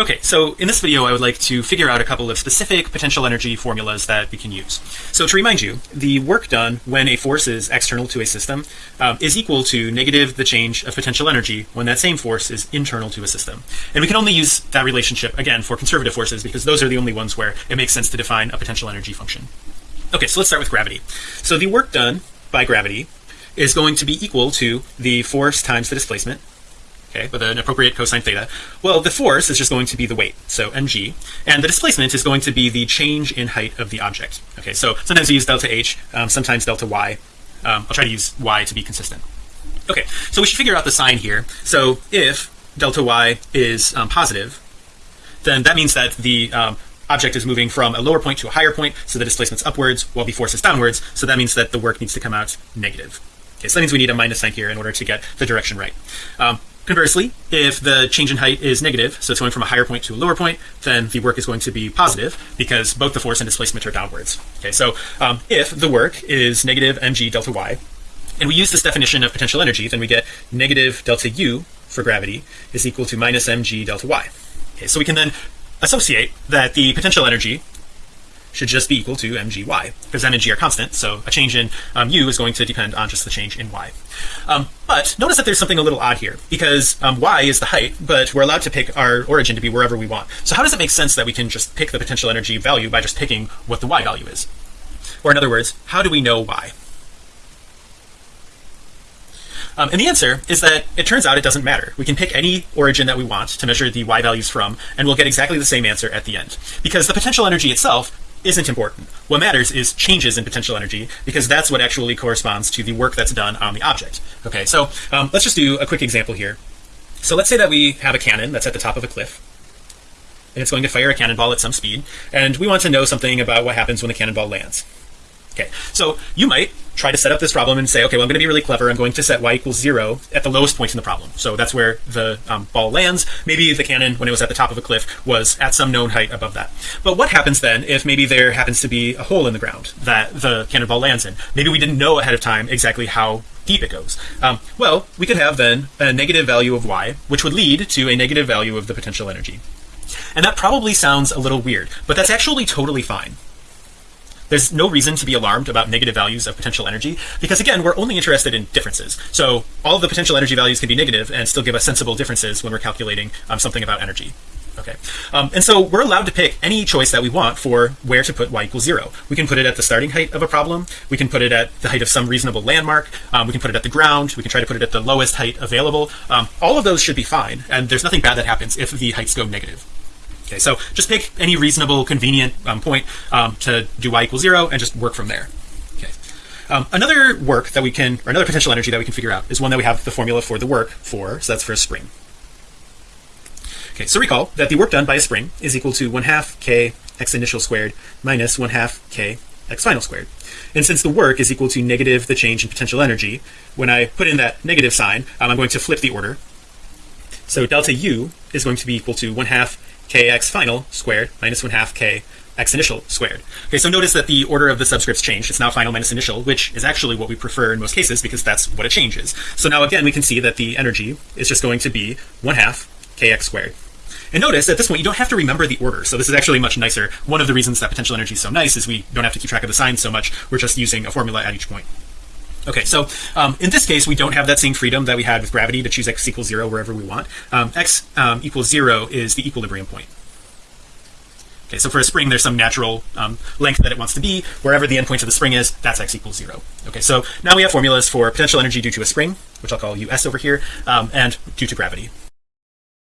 Okay, so in this video I would like to figure out a couple of specific potential energy formulas that we can use. So to remind you, the work done when a force is external to a system um, is equal to negative the change of potential energy when that same force is internal to a system. And we can only use that relationship again for conservative forces because those are the only ones where it makes sense to define a potential energy function. Okay, so let's start with gravity. So the work done by gravity is going to be equal to the force times the displacement okay with an appropriate cosine theta. Well the force is just going to be the weight so mg and the displacement is going to be the change in height of the object okay? So sometimes we use delta h um, sometimes delta y. Um, I'll try to use y to be consistent. Okay so we should figure out the sign here. So if delta y is um, positive then that means that the um, object is moving from a lower point to a higher point so the displacement's upwards while the force is downwards so that means that the work needs to come out negative. Okay so that means we need a minus sign here in order to get the direction right. Um, Conversely, if the change in height is negative, so it's going from a higher point to a lower point, then the work is going to be positive because both the force and displacement are downwards. Okay, so um, if the work is negative mg delta y, and we use this definition of potential energy, then we get negative delta u for gravity is equal to minus mg delta y. Okay, so we can then associate that the potential energy should just be equal to mgy because m and g are constant so a change in um, u is going to depend on just the change in y. Um, but notice that there's something a little odd here because um, y is the height but we're allowed to pick our origin to be wherever we want. So how does it make sense that we can just pick the potential energy value by just picking what the y value is? Or in other words how do we know y? Um, and the answer is that it turns out it doesn't matter. We can pick any origin that we want to measure the y values from and we'll get exactly the same answer at the end. Because the potential energy itself isn't important. What matters is changes in potential energy because that's what actually corresponds to the work that's done on the object. Okay so um, let's just do a quick example here. So let's say that we have a cannon that's at the top of a cliff and it's going to fire a cannonball at some speed and we want to know something about what happens when the cannonball lands. Okay so you might try to set up this problem and say okay well I'm going to be really clever. I'm going to set y equals zero at the lowest point in the problem. So that's where the um, ball lands. Maybe the cannon when it was at the top of a cliff was at some known height above that. But what happens then if maybe there happens to be a hole in the ground that the cannonball lands in? Maybe we didn't know ahead of time exactly how deep it goes. Um, well we could have then a negative value of y which would lead to a negative value of the potential energy. And that probably sounds a little weird but that's actually totally fine there's no reason to be alarmed about negative values of potential energy because again we're only interested in differences. So all of the potential energy values can be negative and still give us sensible differences when we're calculating um, something about energy. Okay. Um, and so we're allowed to pick any choice that we want for where to put y equals zero. We can put it at the starting height of a problem. We can put it at the height of some reasonable landmark. Um, we can put it at the ground. We can try to put it at the lowest height available. Um, all of those should be fine and there's nothing bad that happens if the heights go negative okay so just pick any reasonable convenient um, point um, to do y equals zero and just work from there. Okay. Um, another work that we can or another potential energy that we can figure out is one that we have the formula for the work for so that's for a spring. Okay so recall that the work done by a spring is equal to one half k x initial squared minus one half k x final squared. And since the work is equal to negative the change in potential energy when I put in that negative sign um, I'm going to flip the order. So delta u is going to be equal to one half kx final squared minus one half k x initial squared. Okay so notice that the order of the subscripts changed. It's now final minus initial which is actually what we prefer in most cases because that's what it changes. So now again we can see that the energy is just going to be one half kx squared. And notice at this point you don't have to remember the order. So this is actually much nicer. One of the reasons that potential energy is so nice is we don't have to keep track of the signs so much. We're just using a formula at each point Okay, so um, in this case, we don't have that same freedom that we had with gravity to choose x equals zero wherever we want. Um, x um, equals zero is the equilibrium point. Okay, so for a spring, there's some natural um, length that it wants to be. Wherever the endpoint of the spring is, that's x equals zero. Okay, so now we have formulas for potential energy due to a spring, which I'll call us over here, um, and due to gravity.